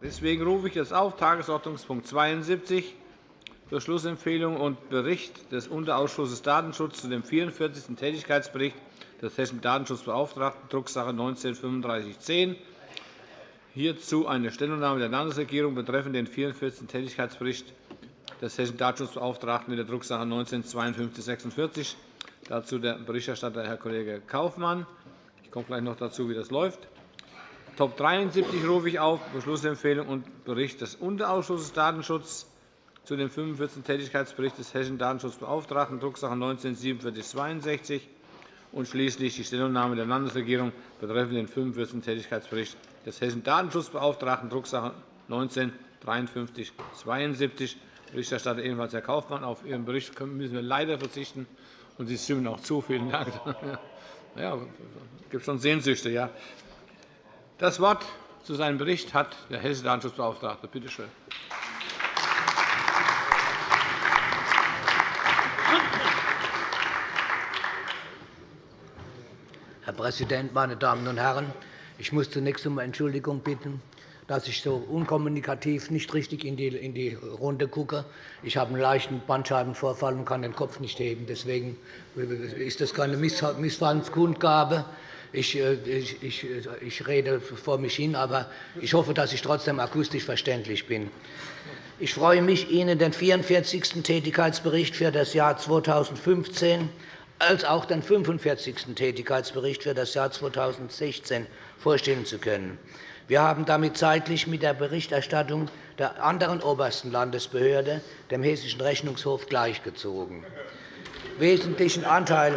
Deswegen rufe ich jetzt auf Tagesordnungspunkt 72, Beschlussempfehlung und Bericht des Unterausschusses Datenschutz zu dem 44. Tätigkeitsbericht des Hessischen Datenschutzbeauftragten, Drucksache 19-3510. Hierzu eine Stellungnahme der Landesregierung betreffend den 44. Tätigkeitsbericht des Hessischen Datenschutzbeauftragten mit der Drucksache 19-5246. Dazu der Berichterstatter, Herr Kollege Kaufmann. Ich komme gleich noch dazu, wie das läuft. Top 73 rufe ich auf, Beschlussempfehlung und Bericht des Unterausschusses Datenschutz zu dem 45. Tätigkeitsbericht des Hessischen Datenschutzbeauftragten, Drucksache 19-4762 und schließlich die Stellungnahme der Landesregierung betreffend den 45. Tätigkeitsbericht des Hessischen Datenschutzbeauftragten, Drucksache 19-5372. Berichterstatter ebenfalls Herr Kaufmann. Auf Ihren Bericht müssen wir leider verzichten, und Sie stimmen auch zu. Vielen Dank. Ja, es gibt schon Sehnsüchte. Ja. Das Wort zu seinem Bericht hat der hessische Datenschutzbeauftragte. Bitte schön. Herr Präsident, meine Damen und Herren! Ich muss zunächst um Entschuldigung bitten, dass ich so unkommunikativ nicht richtig in die Runde gucke. Ich habe einen leichten Bandscheibenvorfall und kann den Kopf nicht heben. Deswegen ist das keine Missfallenskundgabe. Ich, äh, ich, ich, ich rede vor mich hin, aber ich hoffe, dass ich trotzdem akustisch verständlich bin. Ich freue mich, Ihnen den 44. Tätigkeitsbericht für das Jahr 2015 als auch den 45. Tätigkeitsbericht für das Jahr 2016 vorstellen zu können. Wir haben damit zeitlich mit der Berichterstattung der anderen obersten Landesbehörde, dem Hessischen Rechnungshof, gleichgezogen. Wesentlichen Anteil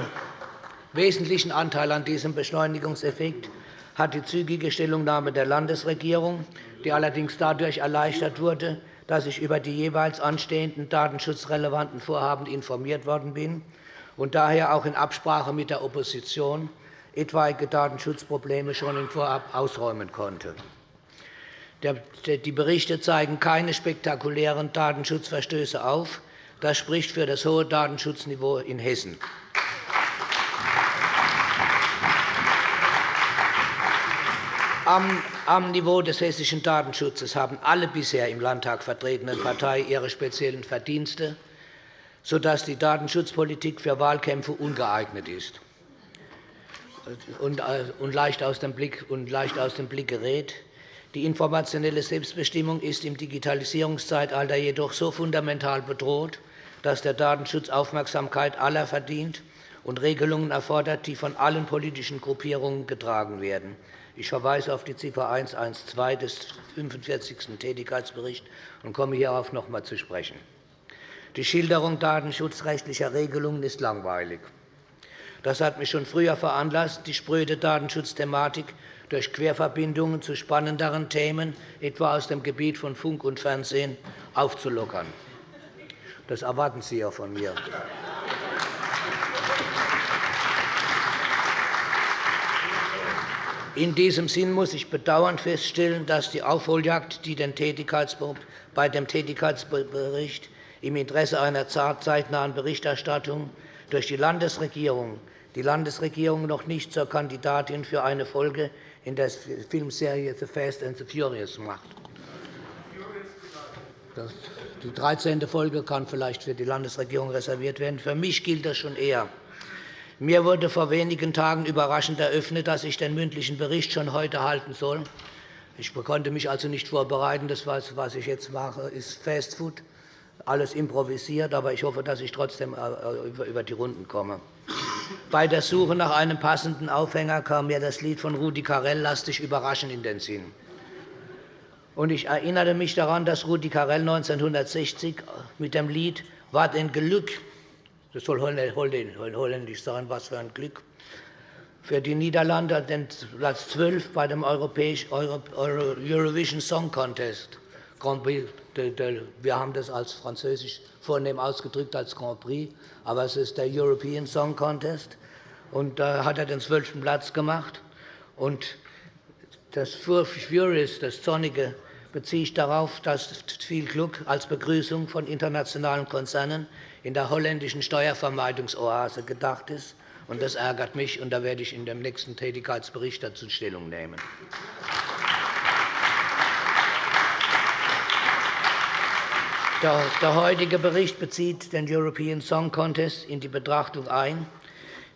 Wesentlichen Anteil an diesem Beschleunigungseffekt hat die zügige Stellungnahme der Landesregierung, die allerdings dadurch erleichtert wurde, dass ich über die jeweils anstehenden datenschutzrelevanten Vorhaben informiert worden bin und daher auch in Absprache mit der Opposition etwaige Datenschutzprobleme schon im Vorab ausräumen konnte. Die Berichte zeigen keine spektakulären Datenschutzverstöße auf. Das spricht für das hohe Datenschutzniveau in Hessen. Am Niveau des hessischen Datenschutzes haben alle bisher im Landtag vertretenen Parteien ihre speziellen Verdienste, sodass die Datenschutzpolitik für Wahlkämpfe ungeeignet ist und äh, leicht aus dem Blick gerät. Die informationelle Selbstbestimmung ist im Digitalisierungszeitalter jedoch so fundamental bedroht, dass der Datenschutz Aufmerksamkeit aller verdient und Regelungen erfordert, die von allen politischen Gruppierungen getragen werden. Ich verweise auf die Ziffer 112 des 45. Tätigkeitsberichts und komme hierauf noch einmal zu sprechen. Die Schilderung datenschutzrechtlicher Regelungen ist langweilig. Das hat mich schon früher veranlasst, die spröde Datenschutzthematik durch Querverbindungen zu spannenderen Themen, etwa aus dem Gebiet von Funk und Fernsehen, aufzulockern. Das erwarten Sie ja von mir. In diesem Sinn muss ich bedauernd feststellen, dass die Aufholjagd, die bei dem Tätigkeitsbericht im Interesse einer zeitnahen Berichterstattung durch die Landesregierung die Landesregierung noch nicht zur Kandidatin für eine Folge in der Filmserie The Fast and the Furious macht. Die 13. Folge kann vielleicht für die Landesregierung reserviert werden. Für mich gilt das schon eher. Mir wurde vor wenigen Tagen überraschend eröffnet, dass ich den mündlichen Bericht schon heute halten soll. Ich konnte mich also nicht vorbereiten. Das, was ich jetzt mache, ist Fastfood, alles improvisiert. Aber ich hoffe, dass ich trotzdem äh, über die Runden komme. Bei der Suche nach einem passenden Aufhänger kam mir das Lied von Rudi Carell «Lass dich überraschen» in den Sinn. ich erinnerte mich daran, dass Rudi Carell 1960 mit dem Lied »Wat ein Glück« das soll holländisch sein, was für ein Glück. Für die Niederlande den Platz 12 bei dem Eurovision Song Contest. Wir haben das als Französisch vornehm ausgedrückt als Grand Prix, aber es ist der European Song Contest. Und da hat er den zwölften Platz gemacht. Und das Furious, das Sonnige, beziehe ich darauf, dass viel Glück als Begrüßung von internationalen Konzernen in der holländischen Steuervermeidungsoase gedacht ist. Das ärgert mich, und da werde ich in dem nächsten Tätigkeitsbericht dazu Stellung nehmen. Der heutige Bericht bezieht den European Song Contest in die Betrachtung ein.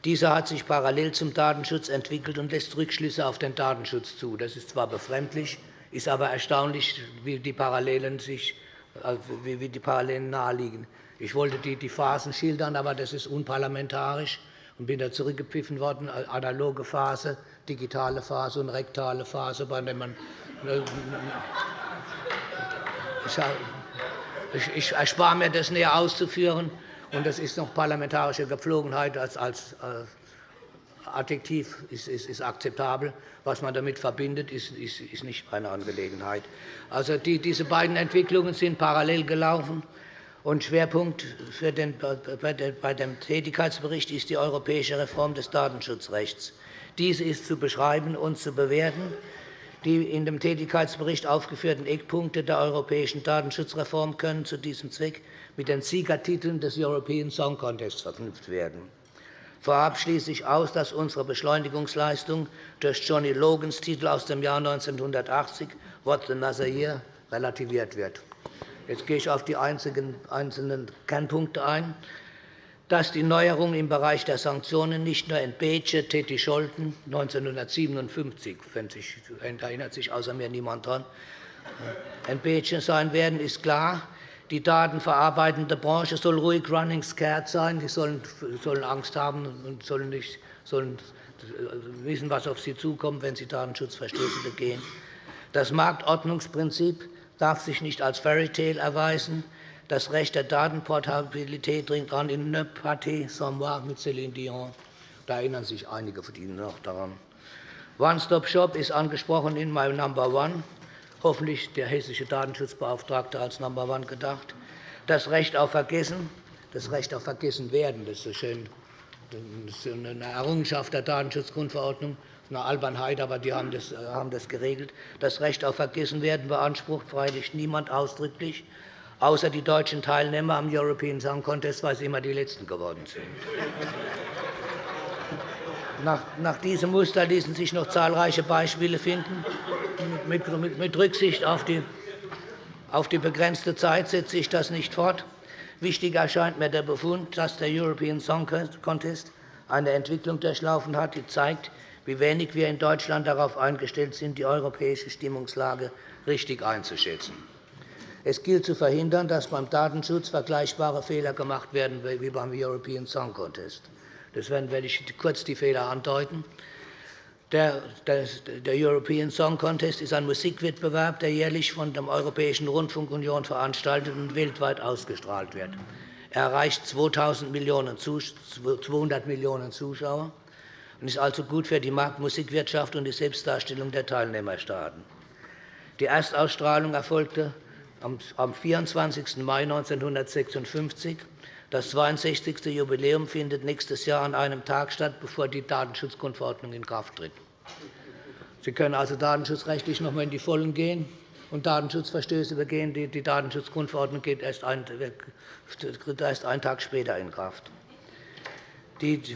Dieser hat sich parallel zum Datenschutz entwickelt und lässt Rückschlüsse auf den Datenschutz zu. Das ist zwar befremdlich, ist aber erstaunlich, wie die Parallelen, sich, also wie die Parallelen naheliegen. Ich wollte die Phasen schildern, aber das ist unparlamentarisch und bin da zurückgepfiffen worden. Analoge Phase, digitale Phase und rektale Phase, bei der man ich erspare mir, das näher auszuführen. Und das ist noch parlamentarische Gepflogenheit als, als äh, Adjektiv ist, ist, ist, akzeptabel. Was man damit verbindet, ist, ist, nicht meine Angelegenheit. Also die, diese beiden Entwicklungen sind parallel gelaufen. Und Schwerpunkt den, bei dem Tätigkeitsbericht ist die europäische Reform des Datenschutzrechts. Diese ist zu beschreiben und zu bewerten. Die in dem Tätigkeitsbericht aufgeführten Eckpunkte der europäischen Datenschutzreform können zu diesem Zweck mit den Siegertiteln des European Song Contest verknüpft werden. Vorab schließe ich aus, dass unsere Beschleunigungsleistung durch Johnny Logans Titel aus dem Jahr 1980 What the Nazir relativiert wird. Jetzt gehe ich auf die einzelnen Kernpunkte ein dass die Neuerungen im Bereich der Sanktionen nicht nur in Bece, Teti Scholten 1957, sich, erinnert sich außer mir niemand daran, in Bece sein werden, ist klar. Die datenverarbeitende Branche soll ruhig running scared sein. Sie sollen, Angst haben und sollen, nicht, sollen wissen, was auf sie zukommt, wenn sie Datenschutzverstöße begehen. Das Marktordnungsprinzip darf sich nicht als Fairytale erweisen. Das Recht der Datenportabilität dringt an in Ne Pâté sans moi mit Céline Dion. Da erinnern sich einige von Ihnen noch daran. One-Stop-Shop ist angesprochen in My Number One. Hoffentlich der hessische Datenschutzbeauftragte als Number One gedacht. Das Recht auf Vergessen, das Recht auf Vergessen werden, das ist so schön. Das ist eine Errungenschaft der Datenschutzgrundverordnung eine Albernheit, aber die haben das, haben das geregelt. Das Recht auf Vergessen werden beansprucht freilich niemand ausdrücklich außer die deutschen Teilnehmer am European Song Contest, weil sie immer die Letzten geworden sind. Nach diesem Muster ließen sich noch zahlreiche Beispiele finden. Mit Rücksicht auf die begrenzte Zeit setze ich das nicht fort. Wichtig erscheint mir der Befund, dass der European Song Contest eine Entwicklung durchlaufen hat, die zeigt, wie wenig wir in Deutschland darauf eingestellt sind, die europäische Stimmungslage richtig einzuschätzen. Es gilt zu verhindern, dass beim Datenschutz vergleichbare Fehler gemacht werden wie beim European Song Contest. Das werde ich kurz die Fehler andeuten. Der, European Song Contest ist ein Musikwettbewerb, der jährlich von der Europäischen Rundfunkunion veranstaltet und weltweit ausgestrahlt wird. Er erreicht 200 Millionen Zuschauer und ist also gut für die Marktmusikwirtschaft und die Selbstdarstellung der Teilnehmerstaaten. Die Erstausstrahlung erfolgte am 24. Mai 1956. Das 62. Jubiläum findet nächstes Jahr an einem Tag statt, bevor die Datenschutzgrundverordnung in Kraft tritt. Sie können also datenschutzrechtlich noch einmal in die Vollen gehen und Datenschutzverstöße begehen. Die Datenschutzgrundverordnung geht erst einen Tag später in Kraft. Die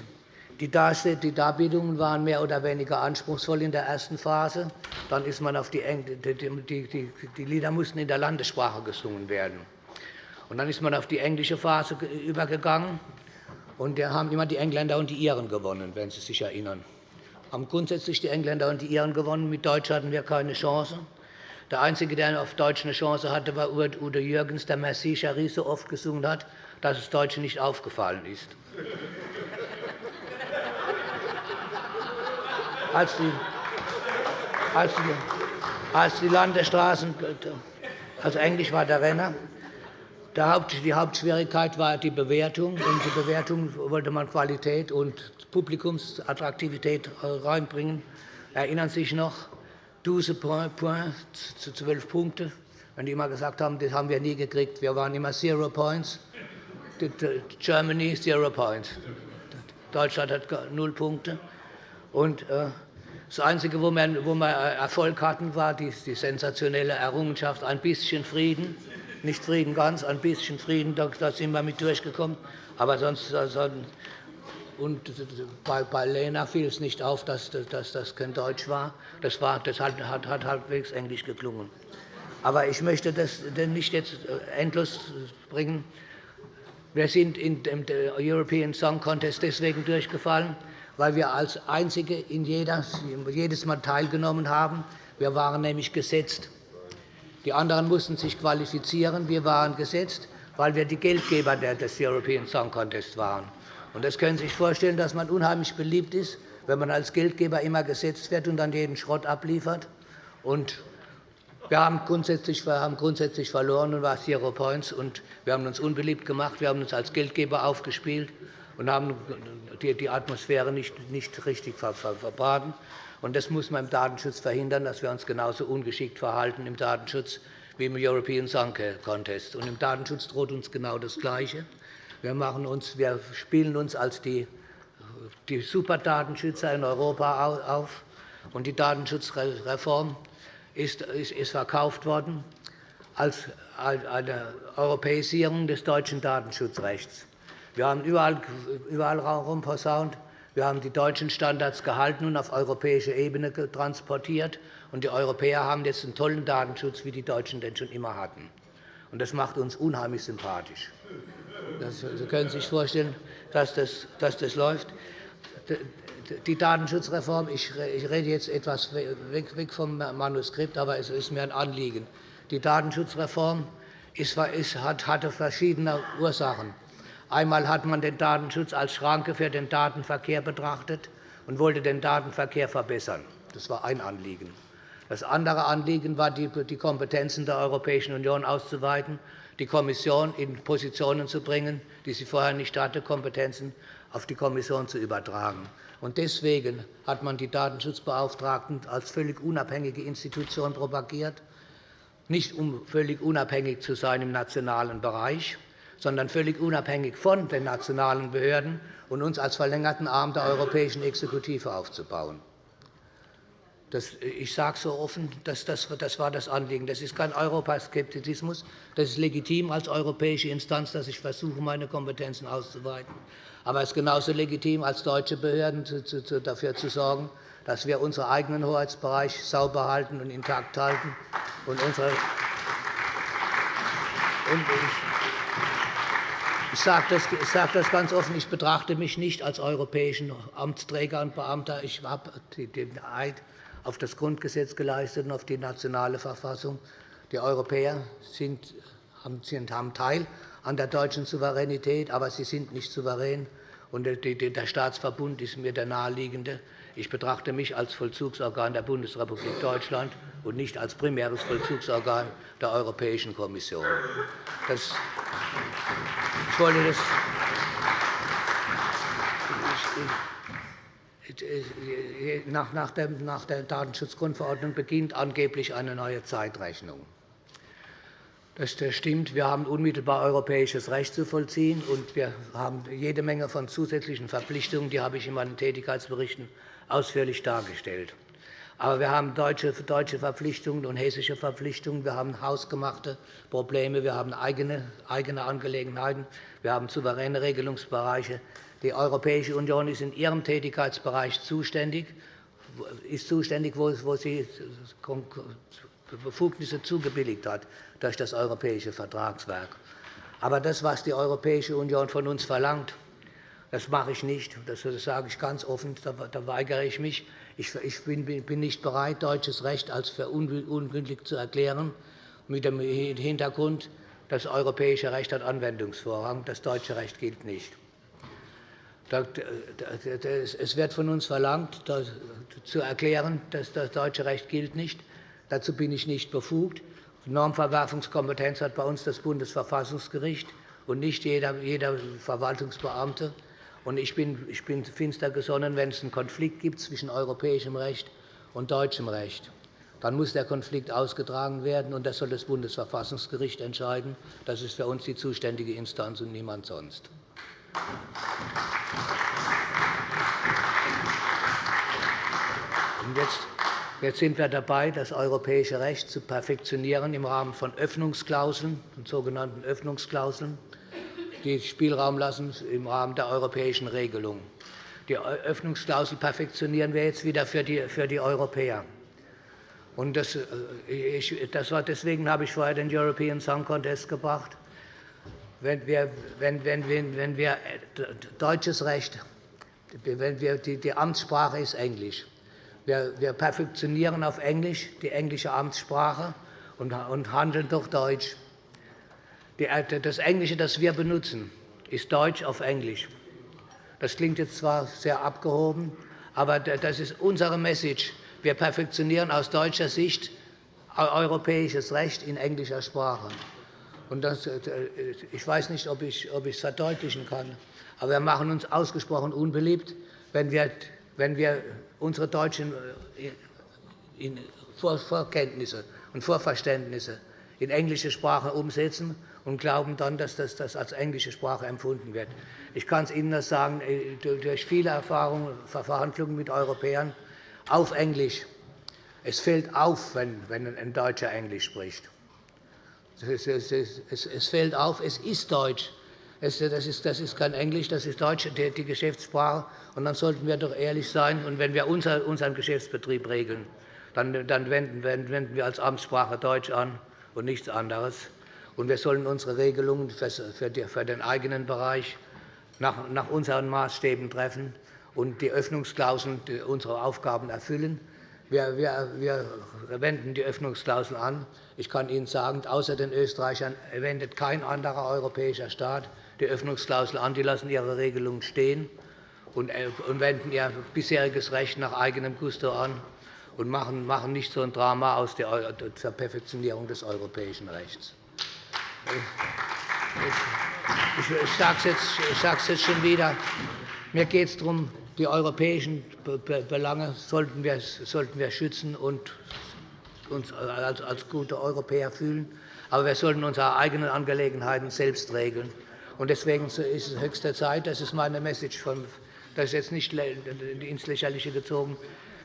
Darbietungen waren mehr oder weniger anspruchsvoll in der ersten Phase. Dann ist man auf die, die Lieder mussten in der Landessprache gesungen werden. Und dann ist man auf die englische Phase übergegangen. Und da haben immer die Engländer und die Iren gewonnen, wenn Sie sich erinnern. Haben grundsätzlich die Engländer und die Iren gewonnen. Mit Deutsch hatten wir keine Chance. Der Einzige, der auf Deutsch eine Chance hatte, war Udo Jürgens, der Merci Charie so oft gesungen hat, dass es Deutschen nicht aufgefallen ist als die, als die, als die Landesstraßen, also Englisch war der Renner. Die Hauptschwierigkeit war die Bewertung. Und die Bewertung wollte man Qualität und Publikumsattraktivität reinbringen. Erinnern Sie sich noch? 12 Points zu 12 Punkte. Wenn die immer gesagt haben, das haben wir nie gekriegt. Wir waren immer Zero Points. Germany Zero Points. Deutschland hat null Punkte. Und äh, das Einzige, wo wir, wir Erfolg hatten, war die sensationelle Errungenschaft, ein bisschen Frieden. Nicht Frieden ganz, ein bisschen Frieden, da, sind wir mit durchgekommen. Aber sonst, also, und bei, Lena fiel es nicht auf, dass, das kein Deutsch war. Das, war, das hat halbwegs Englisch geklungen. Aber ich möchte das nicht jetzt äh, endlos bringen. Wir sind in dem European Song Contest deswegen durchgefallen, weil wir als Einzige in jedes Mal teilgenommen haben. Wir waren nämlich gesetzt. Die anderen mussten sich qualifizieren. Wir waren gesetzt, weil wir die Geldgeber des European Song Contest waren. Das können Sie sich vorstellen, dass man unheimlich beliebt ist, wenn man als Geldgeber immer gesetzt wird und dann jeden Schrott abliefert. Wir haben grundsätzlich, wir haben grundsätzlich verloren und war Zero Points. Und wir haben uns unbeliebt gemacht. Wir haben uns als Geldgeber aufgespielt und haben die Atmosphäre nicht, nicht richtig verbraten. Und das muss man im Datenschutz verhindern, dass wir uns genauso ungeschickt verhalten im Datenschutz wie im European Song Contest. Und Im Datenschutz droht uns genau das Gleiche. Wir, machen uns, wir spielen uns als die, die Superdatenschützer in Europa auf. Und die Datenschutzreform ist, ist verkauft worden als eine Europäisierung des deutschen Datenschutzrechts. Wir haben überall, überall rumposaunt, wir haben die deutschen Standards gehalten und auf europäische Ebene transportiert. Und die Europäer haben jetzt einen tollen Datenschutz, wie die Deutschen den schon immer hatten. Das macht uns unheimlich sympathisch. Sie können sich vorstellen, dass das, dass das läuft die Datenschutzreform, ich rede jetzt etwas weg vom Manuskript, aber es ist mir ein Anliegen. Die Datenschutzreform hatte verschiedene Ursachen. Einmal hat man den Datenschutz als Schranke für den Datenverkehr betrachtet und wollte den Datenverkehr verbessern. Das war ein Anliegen. Das andere Anliegen war, die Kompetenzen der Europäischen Union auszuweiten, die Kommission in Positionen zu bringen, die sie vorher nicht hatte, Kompetenzen auf die Kommission zu übertragen. Deswegen hat man die Datenschutzbeauftragten als völlig unabhängige Institution propagiert, nicht um völlig unabhängig zu sein im nationalen Bereich, sondern völlig unabhängig von den nationalen Behörden und uns als verlängerten Arm der europäischen Exekutive aufzubauen. Das, ich sage so offen, dass das, das war das Anliegen. Das ist kein Europaskeptizismus. Das ist legitim als europäische Instanz, dass ich versuche, meine Kompetenzen auszuweiten. Aber es ist genauso legitim, als deutsche Behörden dafür zu sorgen, dass wir unseren eigenen Hoheitsbereich sauber halten und intakt halten. Und unsere ich sage das ganz offen. Ich betrachte mich nicht als europäischen Amtsträger und Beamter. Ich habe den Eid auf das Grundgesetz geleistet und auf die nationale Verfassung. Die Europäer sind, haben Teil an der deutschen Souveränität, aber sie sind nicht souverän. der Staatsverbund ist mir der naheliegende. Ich betrachte mich als Vollzugsorgan der Bundesrepublik Deutschland und nicht als primäres Vollzugsorgan der Europäischen Kommission. Das, ich wollte das, nach der Datenschutzgrundverordnung beginnt angeblich eine neue Zeitrechnung. Das stimmt. Wir haben unmittelbar europäisches Recht zu vollziehen, und wir haben jede Menge von zusätzlichen Verpflichtungen. Die habe ich in meinen Tätigkeitsberichten ausführlich dargestellt. Aber wir haben deutsche Verpflichtungen und hessische Verpflichtungen. Wir haben hausgemachte Probleme. Wir haben eigene Angelegenheiten. Wir haben souveräne Regelungsbereiche. Die Europäische Union ist in ihrem Tätigkeitsbereich zuständig, ist zuständig, wo sie Befugnisse zugebilligt hat durch das europäische Vertragswerk. Aber das, was die Europäische Union von uns verlangt, das mache ich nicht. Das sage ich ganz offen. Da weigere ich mich. Ich bin nicht bereit, deutsches Recht als für ungültig zu erklären, mit dem Hintergrund, das europäische Recht hat Anwendungsvorrang, das deutsche Recht gilt nicht. Es wird von uns verlangt, zu erklären, dass das deutsche Recht gilt nicht. Dazu bin ich nicht befugt. Normverwerfungskompetenz hat bei uns das Bundesverfassungsgericht und nicht jeder Verwaltungsbeamte. Ich bin finster gesonnen, wenn es einen Konflikt gibt zwischen europäischem Recht und deutschem Recht. Dann muss der Konflikt ausgetragen werden, und das soll das Bundesverfassungsgericht entscheiden. Das ist für uns die zuständige Instanz und niemand sonst. Jetzt sind wir dabei, das europäische Recht zu perfektionieren im Rahmen von Öffnungsklauseln, sogenannten Öffnungsklauseln, die Spielraum lassen im Rahmen der europäischen Regelung. Die Öffnungsklausel perfektionieren wir jetzt wieder für die Europäer. Und das, ich, das war, deswegen habe ich vorher den European Song Contest gebracht. Wenn wir, wenn, wenn, wenn, wenn wir deutsches Recht, wenn wir, die, die Amtssprache ist Englisch. Wir, wir perfektionieren auf Englisch die englische Amtssprache und, und handeln durch Deutsch. Die, das Englische, das wir benutzen, ist Deutsch auf Englisch. Das klingt jetzt zwar sehr abgehoben, aber das ist unsere Message. Wir perfektionieren aus deutscher Sicht europäisches Recht in englischer Sprache. Das, äh, ich weiß nicht, ob ich, es verdeutlichen kann, aber wir machen uns ausgesprochen unbeliebt, wenn wir, unsere deutschen äh, Vorkenntnisse und Vorverständnisse in englische Sprache umsetzen und glauben dann, dass das als englische Sprache empfunden wird. Ich kann es Ihnen nur sagen, äh, durch viele Erfahrungen, Verhandlungen mit Europäern auf Englisch. Es fällt auf, wenn ein Deutscher Englisch spricht. Es fällt auf, es ist Deutsch. Das ist kein Englisch, das ist Deutsch, die Geschäftssprache. Und dann sollten wir doch ehrlich sein. Und wenn wir unseren Geschäftsbetrieb regeln, dann wenden wir als Amtssprache Deutsch an und nichts anderes. Und wir sollen unsere Regelungen für den eigenen Bereich nach unseren Maßstäben treffen und die Öffnungsklauseln unsere Aufgaben erfüllen. Wir, wenden die Öffnungsklausel an. Ich kann Ihnen sagen, außer den Österreichern wendet kein anderer europäischer Staat die Öffnungsklausel an. Die lassen ihre Regelungen stehen und äh, wenden ihr bisheriges Recht nach eigenem Gusto an und machen nicht so ein Drama aus der Perfektionierung des europäischen Rechts. Ich sage es jetzt schon wieder. Mir geht es darum, die europäischen Belange sollten wir, sollten wir schützen und uns als, gute Europäer fühlen. Aber wir sollten unsere eigenen Angelegenheiten selbst regeln. Deswegen ist es höchste Zeit, das ist meine Message, das ist jetzt nicht ins Lächerliche gezogen,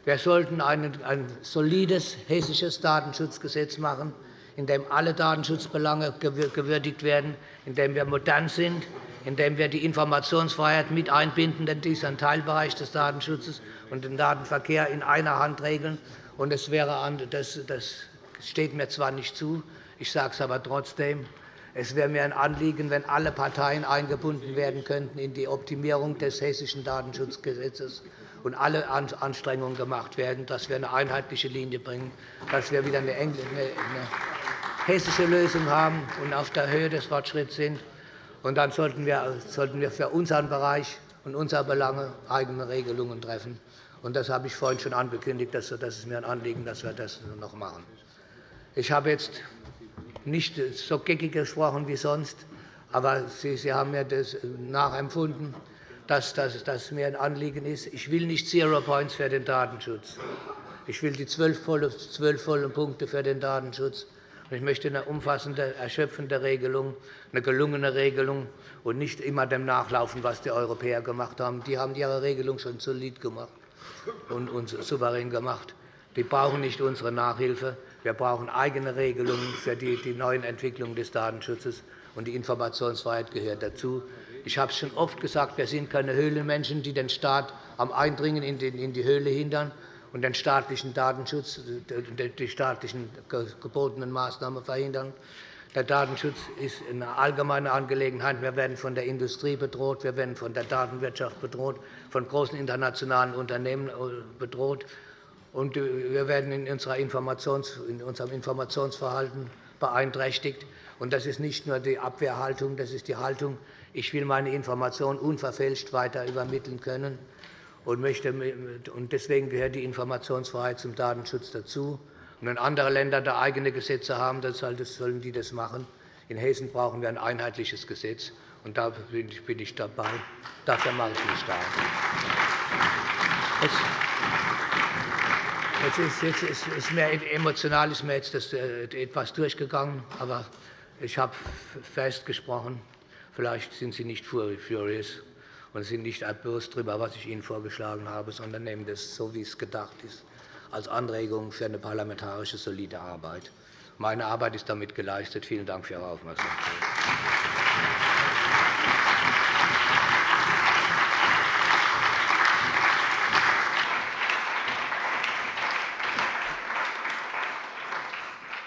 wir sollten ein solides hessisches Datenschutzgesetz machen, in dem alle Datenschutzbelange gewürdigt werden, in dem wir modern sind, indem wir die Informationsfreiheit mit einbinden, denn dies ist ein Teilbereich des Datenschutzes und den Datenverkehr in einer Hand regeln. Das, das steht mir zwar nicht zu, ich sage es aber trotzdem. Es wäre mir ein Anliegen, wenn alle Parteien eingebunden werden könnten in die Optimierung des Hessischen Datenschutzgesetzes und alle Anstrengungen gemacht werden, dass wir eine einheitliche Linie bringen, dass wir wieder eine, hessische Lösung haben und auf der Höhe des Fortschritts sind. Und dann sollten wir, für unseren Bereich und unsere Belange eigene Regelungen treffen. Und das habe ich vorhin schon angekündigt. Das ist mir ein Anliegen, dass wir das noch machen. Ich habe jetzt nicht so geckig gesprochen wie sonst, aber Sie, Sie haben mir das nachempfunden, dass das mir ein Anliegen ist. Ich will nicht Zero Points für den Datenschutz. Ich will die zwölf vollen Punkte für den Datenschutz. Ich möchte eine umfassende, erschöpfende Regelung, eine gelungene Regelung und nicht immer dem nachlaufen, was die Europäer gemacht haben. Die haben ihre Regelung schon solid gemacht und uns souverän gemacht. Die brauchen nicht unsere Nachhilfe. Wir brauchen eigene Regelungen für die, neuen Entwicklungen des Datenschutzes. Und die Informationsfreiheit gehört dazu. Ich habe es schon oft gesagt, wir sind keine Höhlenmenschen, die den Staat am Eindringen in die Höhle hindern und den staatlichen Datenschutz, die staatlichen gebotenen Maßnahmen verhindern. Der Datenschutz ist eine allgemeine Angelegenheit. Wir werden von der Industrie bedroht, wir werden von der Datenwirtschaft bedroht, von großen internationalen Unternehmen äh, bedroht. Und äh, wir werden in, unserem Informationsverhalten beeinträchtigt. Und das ist nicht nur die Abwehrhaltung, das ist die Haltung, ich will meine Informationen unverfälscht weiter übermitteln können und deswegen gehört die Informationsfreiheit zum Datenschutz dazu. Und wenn andere Länder da eigene Gesetze haben, dann sollen die das machen. In Hessen brauchen wir ein einheitliches Gesetz, und da bin ich dabei. Dafür mache ich mich stark. Jetzt ist, ist mir emotional ist mir jetzt äh, etwas durchgegangen, aber ich habe festgesprochen. Vielleicht sind Sie nicht furious und sind nicht bewusst darüber, was ich Ihnen vorgeschlagen habe, sondern nehmen das so, wie es gedacht ist, als Anregung für eine parlamentarische, solide Arbeit. Meine Arbeit ist damit geleistet. Vielen Dank für Ihre Aufmerksamkeit.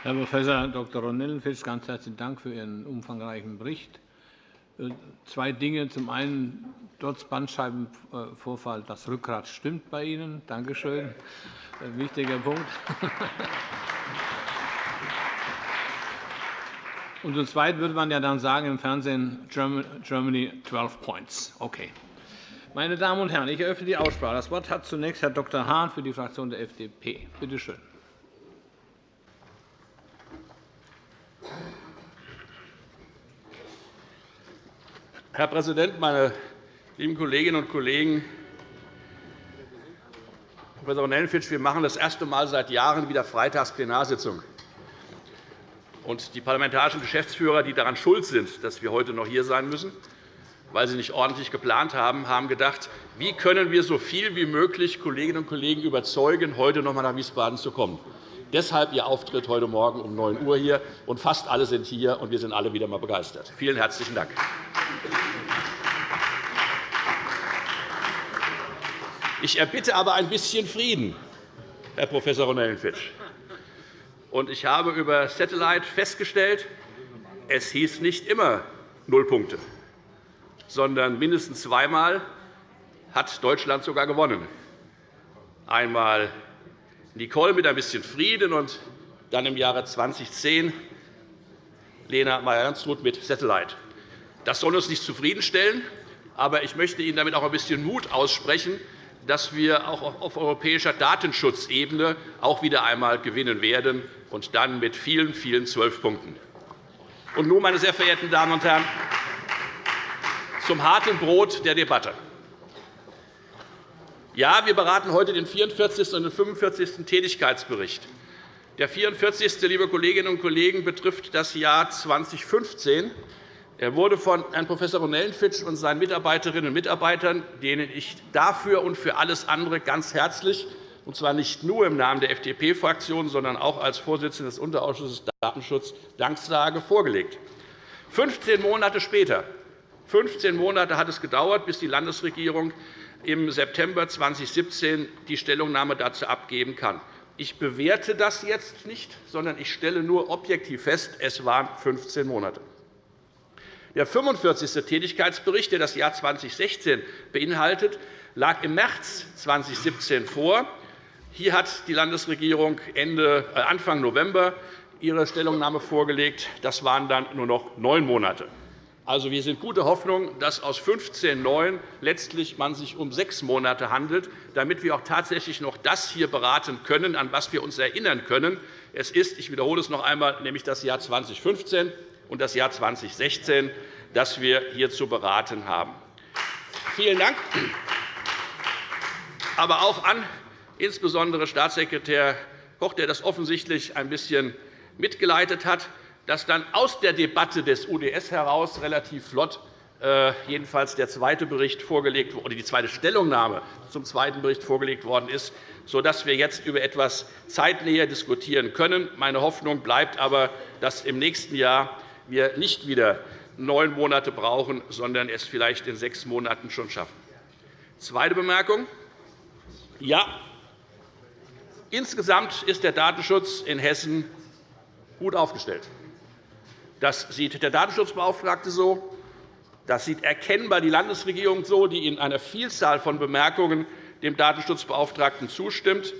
Herr Prof. Dr. Ronellenfitsch, ganz herzlichen Dank für Ihren umfangreichen Bericht. Zwei Dinge. Zum einen, trotz Bandscheibenvorfall, das Rückgrat stimmt bei Ihnen. Danke schön. Wichtiger Punkt. Und zum Zweiten würde man ja dann sagen im Fernsehen Germany 12 Points. Okay. Meine Damen und Herren, ich eröffne die Aussprache. Das Wort hat zunächst Herr Dr. Hahn für die Fraktion der FDP. Bitte schön. Herr Präsident, meine lieben Kolleginnen und Kollegen! Professor Nellenfitsch, wir machen das erste Mal seit Jahren wieder Freitagsplenarsitzung. Und die parlamentarischen Geschäftsführer, die daran schuld sind, dass wir heute noch hier sein müssen, weil sie nicht ordentlich geplant haben, haben gedacht, wie können wir so viel wie möglich Kolleginnen und Kollegen überzeugen, heute noch einmal nach Wiesbaden zu kommen. Deshalb Ihr Auftritt heute Morgen um 9 Uhr hier. Und fast alle sind hier, und wir sind alle wieder einmal begeistert. Vielen herzlichen Dank. Ich erbitte aber ein bisschen Frieden, Herr Prof. Ronellenfitsch. ich habe über Satellite festgestellt, es hieß nicht immer null Punkte, sondern mindestens zweimal hat Deutschland sogar gewonnen. Einmal Nicole mit ein bisschen Frieden und dann im Jahre 2010 Lena Meyer-Landrut mit Satellite. Das soll uns nicht zufriedenstellen, aber ich möchte Ihnen damit auch ein bisschen Mut aussprechen, dass wir auch auf europäischer Datenschutzebene auch wieder einmal gewinnen werden, und dann mit vielen, vielen zwölf Punkten. Und nun, meine sehr verehrten Damen und Herren, zum harten Brot der Debatte. Ja, wir beraten heute den 44. und den 45. Tätigkeitsbericht. Der 44. liebe Kolleginnen und Kollegen, betrifft das Jahr 2015. Er wurde von Herrn Prof. Ronellenfitsch und seinen Mitarbeiterinnen und Mitarbeitern, denen ich dafür und für alles andere ganz herzlich, und zwar nicht nur im Namen der FDP-Fraktion, sondern auch als Vorsitzender des Unterausschusses Datenschutz, Dank sage, vorgelegt. 15 Monate später 15 Monate hat es gedauert, bis die Landesregierung im September 2017 die Stellungnahme dazu abgeben kann. Ich bewerte das jetzt nicht, sondern ich stelle nur objektiv fest, es waren 15 Monate. Der 45. Tätigkeitsbericht, der das Jahr 2016 beinhaltet, lag im März 2017 vor. Hier hat die Landesregierung äh, Anfang November ihre Stellungnahme vorgelegt. Das waren dann nur noch neun Monate. Also, wir sind guter Hoffnung, dass aus 15.9 letztlich man sich um sechs Monate handelt, damit wir auch tatsächlich noch das hier beraten können, an was wir uns erinnern können. Es ist, ich wiederhole es noch einmal, nämlich das Jahr 2015 und das Jahr 2016, das wir hier zu beraten haben. Vielen Dank, aber auch an insbesondere Staatssekretär Koch, der das offensichtlich ein bisschen mitgeleitet hat dass dann aus der Debatte des UDS heraus relativ flott äh, jedenfalls der zweite Bericht vorgelegt oder die zweite Stellungnahme zum zweiten Bericht vorgelegt worden ist, sodass wir jetzt über etwas Zeitnähe diskutieren können. Meine Hoffnung bleibt aber, dass im nächsten Jahr wir nicht wieder neun Monate brauchen, sondern es vielleicht in sechs Monaten schon schaffen. Zweite Bemerkung. Ja, insgesamt ist der Datenschutz in Hessen gut aufgestellt. Das sieht der Datenschutzbeauftragte so. Das sieht erkennbar die Landesregierung so, die in einer Vielzahl von Bemerkungen dem Datenschutzbeauftragten zustimmt.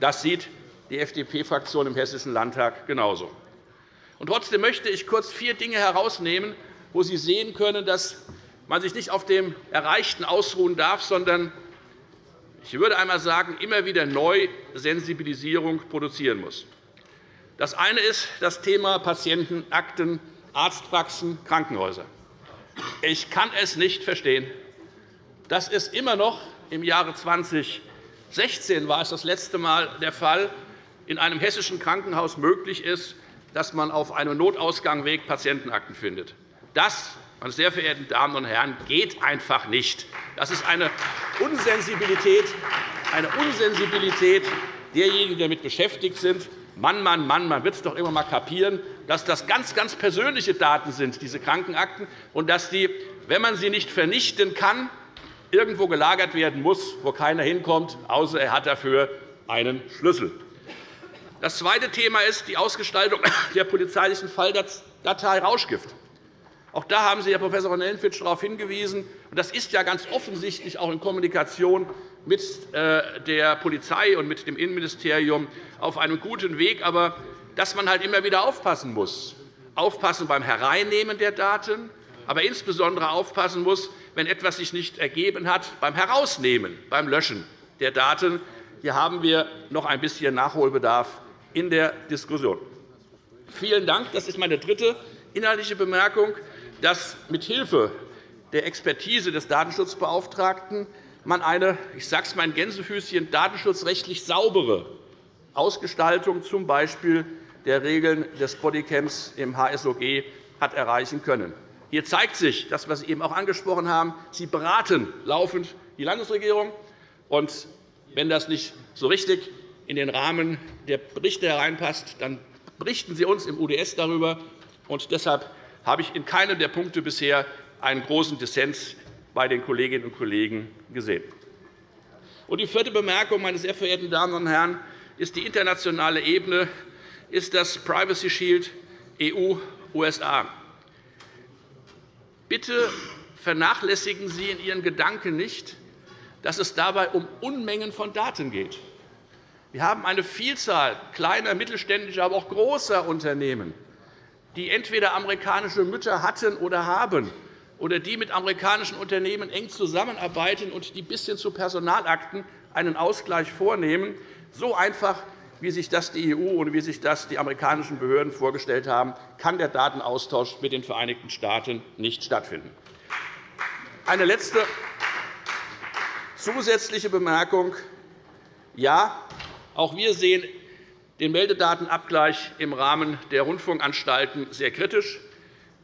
Das sieht die FDP-Fraktion im Hessischen Landtag genauso. Trotzdem möchte ich kurz vier Dinge herausnehmen, wo Sie sehen können, dass man sich nicht auf dem Erreichten ausruhen darf, sondern ich würde einmal sagen, immer wieder neu Sensibilisierung produzieren muss. Das eine ist das Thema Patientenakten, Arztpraxen, Krankenhäuser. Ich kann es nicht verstehen, dass es immer noch im Jahre 2016 war es das letzte Mal der Fall, in einem hessischen Krankenhaus möglich ist, dass man auf einem Notausgangweg Patientenakten findet. Das, meine sehr verehrten Damen und Herren, geht einfach nicht. Das ist eine Unsensibilität, eine Unsensibilität derjenigen, die damit beschäftigt sind. Mann, Mann, Mann, man wird es doch immer einmal kapieren, dass das ganz, ganz persönliche Daten sind, diese Krankenakten, und dass die, wenn man sie nicht vernichten kann, irgendwo gelagert werden muss, wo keiner hinkommt, außer er hat dafür einen Schlüssel. Das zweite Thema ist die Ausgestaltung der polizeilichen Falldatei Rauschgift. Auch da haben Sie, Herr Prof. Nellenfitsch, darauf hingewiesen. Das ist ja ganz offensichtlich auch in Kommunikation mit äh, der Polizei und mit dem Innenministerium auf einem guten Weg. Aber dass man halt immer wieder aufpassen muss. Aufpassen beim Hereinnehmen der Daten, aber insbesondere aufpassen muss, wenn etwas sich nicht ergeben hat, beim Herausnehmen, beim Löschen der Daten. Hier haben wir noch ein bisschen Nachholbedarf in der Diskussion. Vielen Dank. Das ist meine dritte inhaltliche Bemerkung dass mithilfe der Expertise des Datenschutzbeauftragten man eine, ich sage es mal in Gänsefüßchen, datenschutzrechtlich saubere Ausgestaltung z. B. der Regeln des Bodycams im HSOG hat erreichen können. Hier zeigt sich das, was Sie eben auch angesprochen haben. Sie beraten laufend die Landesregierung. Und wenn das nicht so richtig in den Rahmen der Berichte hereinpasst, dann berichten Sie uns im UDS darüber. Und deshalb habe ich in keinem der Punkte bisher einen großen Dissens bei den Kolleginnen und Kollegen gesehen. die vierte Bemerkung, meine sehr verehrten Damen und Herren, ist die internationale Ebene, ist das Privacy Shield EU-USA. Bitte vernachlässigen Sie in Ihren Gedanken nicht, dass es dabei um Unmengen von Daten geht. Wir haben eine Vielzahl kleiner, mittelständischer, aber auch großer Unternehmen, die entweder amerikanische Mütter hatten oder haben, oder die mit amerikanischen Unternehmen eng zusammenarbeiten und die bis hin zu Personalakten einen Ausgleich vornehmen, so einfach, wie sich das die EU und wie sich das die amerikanischen Behörden vorgestellt haben, kann der Datenaustausch mit den Vereinigten Staaten nicht stattfinden. Eine letzte zusätzliche Bemerkung. Ja, auch wir sehen den Meldedatenabgleich im Rahmen der Rundfunkanstalten sehr kritisch.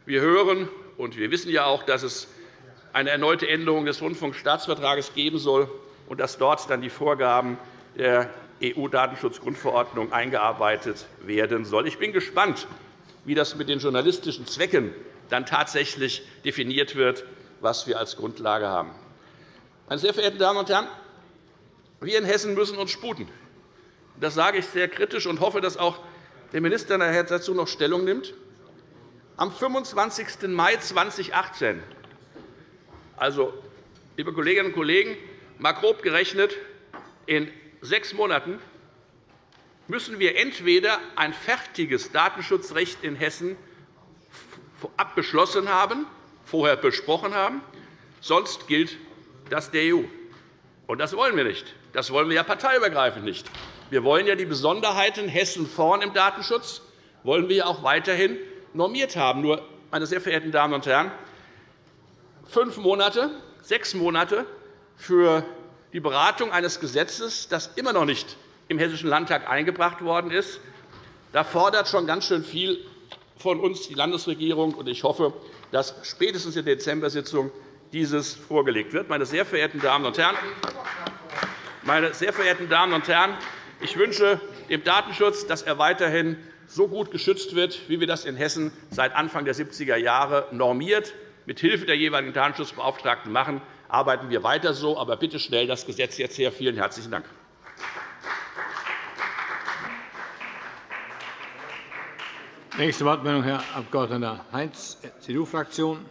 Wir hören und wir wissen ja auch, dass es eine erneute Änderung des Rundfunkstaatsvertrags geben soll und dass dort dann die Vorgaben der EU-Datenschutzgrundverordnung eingearbeitet werden sollen. Ich bin gespannt, wie das mit den journalistischen Zwecken dann tatsächlich definiert wird, was wir als Grundlage haben. Meine sehr verehrten Damen und Herren, wir in Hessen müssen uns sputen. Das sage ich sehr kritisch und hoffe, dass auch der Minister nachher dazu noch Stellung nimmt. Am 25. Mai 2018, also, liebe Kolleginnen und Kollegen, mal grob gerechnet, in sechs Monaten müssen wir entweder ein fertiges Datenschutzrecht in Hessen abbeschlossen haben, vorher besprochen haben, sonst gilt das der EU. Und das wollen wir nicht. Das wollen wir ja parteiübergreifend nicht. Wir wollen ja die Besonderheiten Hessen vorn im Datenschutz wollen wir auch weiterhin normiert haben. Nur, meine sehr verehrten Damen und Herren, fünf Monate, sechs Monate für die Beratung eines Gesetzes, das immer noch nicht im Hessischen Landtag eingebracht worden ist, da fordert schon ganz schön viel von uns die Landesregierung. Ich hoffe, dass spätestens in der Dezember-Sitzung dieses vorgelegt wird. Meine sehr verehrten Damen und Herren, meine sehr verehrten Damen und Herren, ich wünsche dem Datenschutz, dass er weiterhin so gut geschützt wird, wie wir das in Hessen seit Anfang der 70er Jahre normiert, mit Hilfe der jeweiligen Datenschutzbeauftragten machen. Arbeiten wir weiter so, aber bitte schnell das Gesetz jetzt her. Vielen herzlichen Dank. Nächste Wortmeldung, Herr Abg. Heinz, CDU-Fraktion.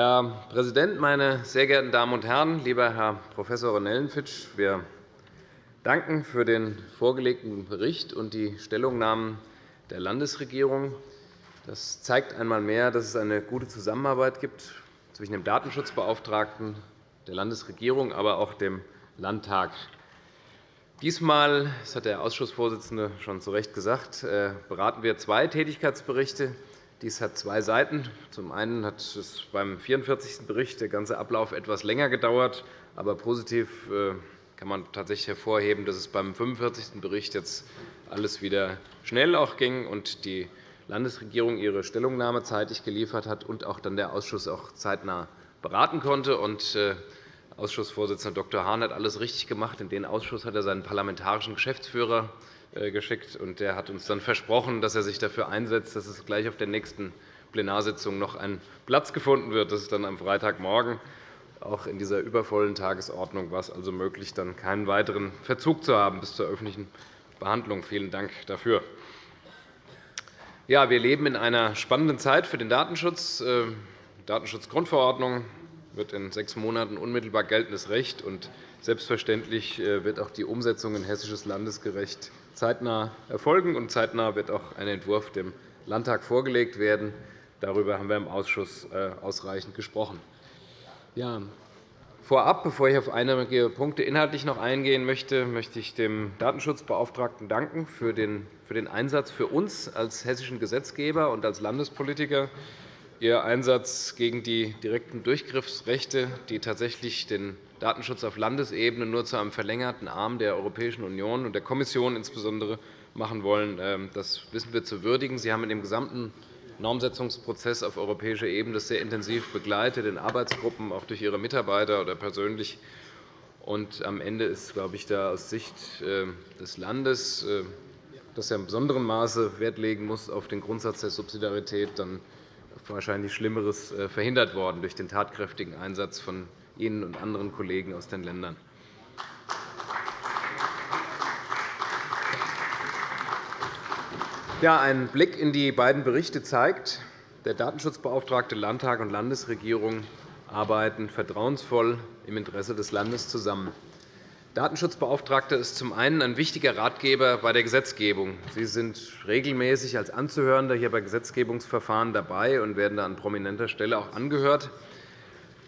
Herr Präsident, meine sehr geehrten Damen und Herren! Lieber Herr Prof. Nellenfitsch, wir danken für den vorgelegten Bericht und die Stellungnahmen der Landesregierung. Das zeigt einmal mehr, dass es eine gute Zusammenarbeit gibt zwischen dem Datenschutzbeauftragten, der Landesregierung, aber auch dem Landtag. Diesmal, das hat der Ausschussvorsitzende schon zu Recht gesagt, äh, beraten wir zwei Tätigkeitsberichte dies hat zwei Seiten. Zum einen hat es beim 44. Bericht der ganze Ablauf etwas länger gedauert. Aber positiv äh, kann man tatsächlich hervorheben, dass es beim 45. Bericht jetzt alles wieder schnell auch ging und die Landesregierung ihre Stellungnahme zeitig geliefert hat und auch dann der Ausschuss auch zeitnah beraten konnte. Und äh, Ausschussvorsitzender Dr. Hahn hat alles richtig gemacht. In den Ausschuss hat er seinen parlamentarischen Geschäftsführer geschickt. und Der hat uns dann versprochen, dass er sich dafür einsetzt, dass es gleich auf der nächsten Plenarsitzung noch ein Platz gefunden wird. Das ist dann am Freitagmorgen. Auch in dieser übervollen Tagesordnung war es also möglich, dann keinen weiteren Verzug zu haben bis zur öffentlichen Behandlung. Vielen Dank dafür. Ja, wir leben in einer spannenden Zeit für den Datenschutz. Die äh, Datenschutzgrundverordnung wird in sechs Monaten unmittelbar geltendes Recht. und Selbstverständlich äh, wird auch die Umsetzung in hessisches Landesgerecht zeitnah erfolgen. und Zeitnah wird auch ein Entwurf dem Landtag vorgelegt werden. Darüber haben wir im Ausschuss äh, ausreichend gesprochen. Ja, Vorab, bevor ich auf einige Punkte inhaltlich noch eingehen möchte, möchte ich dem Datenschutzbeauftragten danken für den Einsatz für uns als hessischen Gesetzgeber und als Landespolitiker. Ihr Einsatz gegen die direkten Durchgriffsrechte, die tatsächlich den Datenschutz auf Landesebene nur zu einem verlängerten Arm der Europäischen Union und der Kommission insbesondere machen wollen, ähm, das wissen wir zu würdigen. Sie haben in dem gesamten Normsetzungsprozess auf europäischer Ebene sehr intensiv begleitet, in Arbeitsgruppen, auch durch Ihre Mitarbeiter oder persönlich. Und am Ende ist, glaube ich, da aus Sicht äh, des Landes, äh, das ja in besonderem Maße Wert legen muss auf den Grundsatz der Subsidiarität, dann wahrscheinlich Schlimmeres äh, verhindert worden durch den tatkräftigen Einsatz von Ihnen und anderen Kollegen aus den Ländern. Ja, ein Blick in die beiden Berichte zeigt, der Datenschutzbeauftragte Landtag und Landesregierung arbeiten vertrauensvoll im Interesse des Landes zusammen. Datenschutzbeauftragter ist zum einen ein wichtiger Ratgeber bei der Gesetzgebung. Sie sind regelmäßig als Anzuhörender hier bei Gesetzgebungsverfahren dabei und werden an prominenter Stelle auch angehört.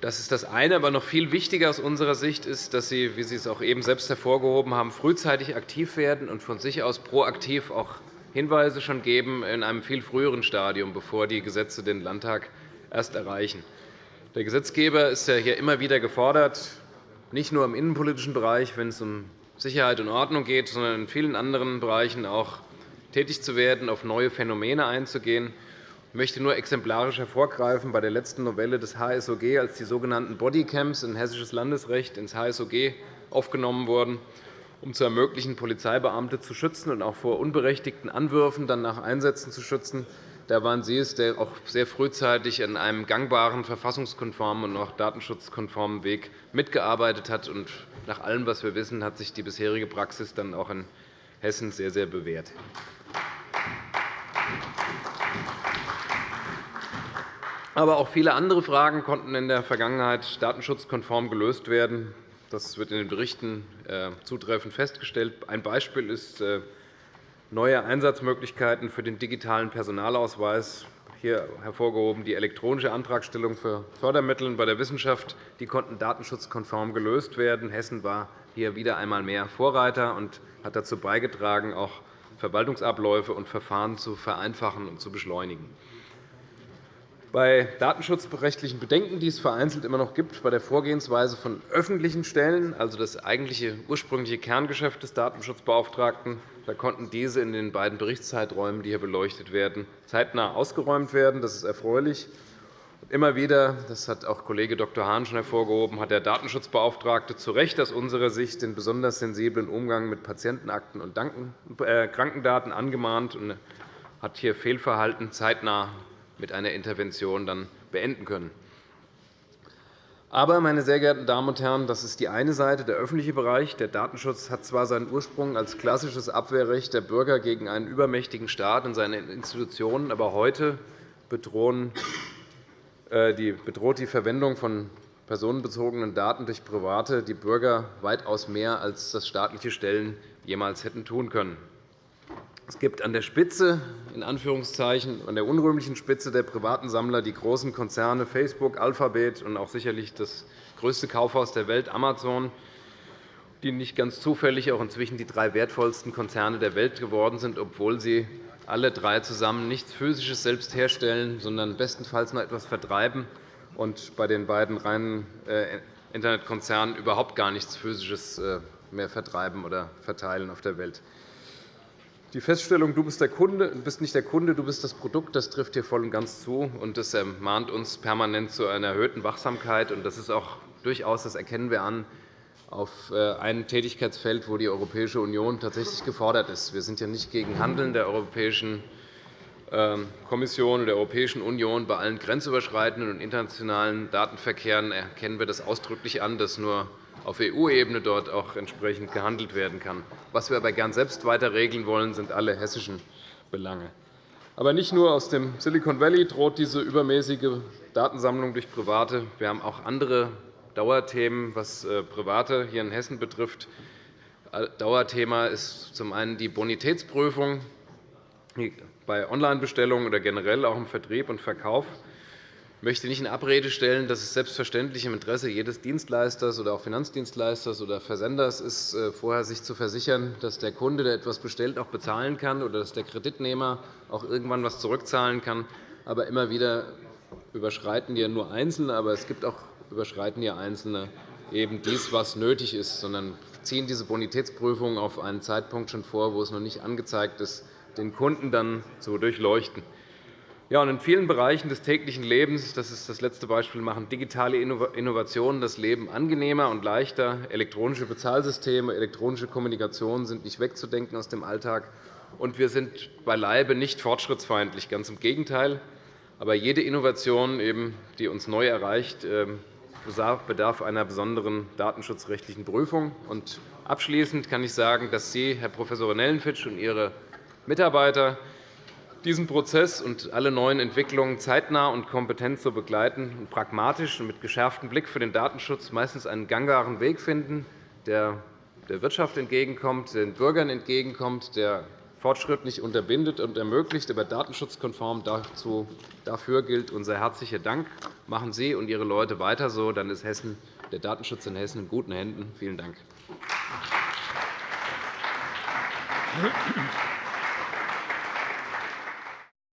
Das ist das eine. Aber noch viel wichtiger aus unserer Sicht ist, dass Sie, wie Sie es auch eben selbst hervorgehoben haben, frühzeitig aktiv werden und von sich aus proaktiv auch Hinweise schon geben in einem viel früheren Stadium, bevor die Gesetze den Landtag erst erreichen. Der Gesetzgeber ist ja hier immer wieder gefordert, nicht nur im innenpolitischen Bereich, wenn es um Sicherheit und Ordnung geht, sondern in vielen anderen Bereichen auch tätig zu werden, auf neue Phänomene einzugehen. Ich möchte nur exemplarisch hervorgreifen, bei der letzten Novelle des HSOG, als die sogenannten Bodycams in hessisches Landesrecht ins HSOG aufgenommen wurden, um zu ermöglichen, Polizeibeamte zu schützen und auch vor unberechtigten Anwürfen dann nach Einsätzen zu schützen. Da waren Sie es, der auch sehr frühzeitig an einem gangbaren, verfassungskonformen und auch datenschutzkonformen Weg mitgearbeitet hat. Und nach allem, was wir wissen, hat sich die bisherige Praxis dann auch in Hessen sehr, sehr bewährt. Aber auch viele andere Fragen konnten in der Vergangenheit datenschutzkonform gelöst werden. Das wird in den Berichten äh, zutreffend festgestellt. Ein Beispiel ist äh, neue Einsatzmöglichkeiten für den digitalen Personalausweis. Hier hervorgehoben die elektronische Antragstellung für Fördermittel bei der Wissenschaft. Die konnten datenschutzkonform gelöst werden. Hessen war hier wieder einmal mehr Vorreiter und hat dazu beigetragen, auch Verwaltungsabläufe und Verfahren zu vereinfachen und zu beschleunigen. Bei datenschutzrechtlichen Bedenken, die es vereinzelt immer noch gibt, bei der Vorgehensweise von öffentlichen Stellen, also das eigentliche ursprüngliche Kerngeschäft des Datenschutzbeauftragten, da konnten diese in den beiden Berichtszeiträumen, die hier beleuchtet werden, zeitnah ausgeräumt werden. Das ist erfreulich. Immer wieder, das hat auch Kollege Dr. Hahn schon hervorgehoben, hat der Datenschutzbeauftragte zu Recht aus unserer Sicht den besonders sensiblen Umgang mit Patientenakten und äh, Krankendaten angemahnt und hat hier Fehlverhalten zeitnah mit einer Intervention dann beenden können. Aber, meine sehr geehrten Damen und Herren, das ist die eine Seite, der öffentliche Bereich. Der Datenschutz hat zwar seinen Ursprung als klassisches Abwehrrecht der Bürger gegen einen übermächtigen Staat und seine Institutionen, aber heute äh, bedroht die Verwendung von personenbezogenen Daten durch Private die Bürger weitaus mehr, als das staatliche Stellen jemals hätten tun können. Es gibt an der Spitze, in Anführungszeichen, an der unrühmlichen Spitze der privaten Sammler die großen Konzerne Facebook, Alphabet und auch sicherlich das größte Kaufhaus der Welt, Amazon, die nicht ganz zufällig auch inzwischen die drei wertvollsten Konzerne der Welt geworden sind, obwohl sie alle drei zusammen nichts Physisches selbst herstellen, sondern bestenfalls nur etwas vertreiben und bei den beiden reinen äh, Internetkonzernen überhaupt gar nichts Physisches äh, mehr vertreiben oder verteilen auf der Welt. Die Feststellung, du bist, der Kunde, bist nicht der Kunde, du bist das Produkt, das trifft hier voll und ganz zu. und Das ermahnt uns permanent zu einer erhöhten Wachsamkeit. Das ist auch durchaus, das erkennen wir an, auf äh, ein Tätigkeitsfeld, wo die Europäische Union tatsächlich gefordert ist. Wir sind ja nicht gegen Handeln der europäischen ähm, Kommission und der Europäischen Union bei allen grenzüberschreitenden und internationalen Datenverkehren erkennen wir das ausdrücklich an, dass nur auf EU-Ebene dort auch entsprechend gehandelt werden kann. Was wir aber gern selbst weiter regeln wollen, sind alle hessischen Belange. Aber nicht nur aus dem Silicon Valley droht diese übermäßige Datensammlung durch Private. Wir haben auch andere Dauerthemen, was äh, Private hier in Hessen betrifft. Äh, Dauerthema ist zum einen die Bonitätsprüfung bei Onlinebestellungen oder generell auch im Vertrieb und Verkauf. Ich möchte nicht in Abrede stellen, dass es selbstverständlich im Interesse jedes Dienstleisters oder auch Finanzdienstleisters oder Versenders ist, äh, vorher sich zu versichern, dass der Kunde, der etwas bestellt, auch bezahlen kann oder dass der Kreditnehmer auch irgendwann etwas zurückzahlen kann. Aber immer wieder überschreiten ja nur Einzelne, aber es gibt auch überschreiten ja Einzelne eben dies, was nötig ist, sondern ziehen diese Bonitätsprüfung auf einen Zeitpunkt schon vor, wo es noch nicht angezeigt ist, den Kunden dann zu durchleuchten. Ja, in vielen Bereichen des täglichen Lebens, das ist das letzte Beispiel, machen digitale Innovationen das Leben angenehmer und leichter. Elektronische Bezahlsysteme, elektronische Kommunikation sind nicht wegzudenken aus dem Alltag. Und wir sind beileibe nicht fortschrittsfeindlich, ganz im Gegenteil. Aber jede Innovation, die uns neu erreicht, ähm, bedarf einer besonderen datenschutzrechtlichen Prüfung. abschließend kann ich sagen, dass Sie, Herr Prof. Nellenfitsch, und Ihre Mitarbeiter diesen Prozess und alle neuen Entwicklungen zeitnah und kompetent zu begleiten und pragmatisch und mit geschärftem Blick für den Datenschutz meistens einen gangbaren Weg finden, der der Wirtschaft entgegenkommt, den Bürgern entgegenkommt, der Fortschritt nicht unterbindet und ermöglicht, aber datenschutzkonform dazu. Dafür gilt unser herzlicher Dank. Machen Sie und Ihre Leute weiter so, dann ist Hessen, der Datenschutz in Hessen in guten Händen. Vielen Dank.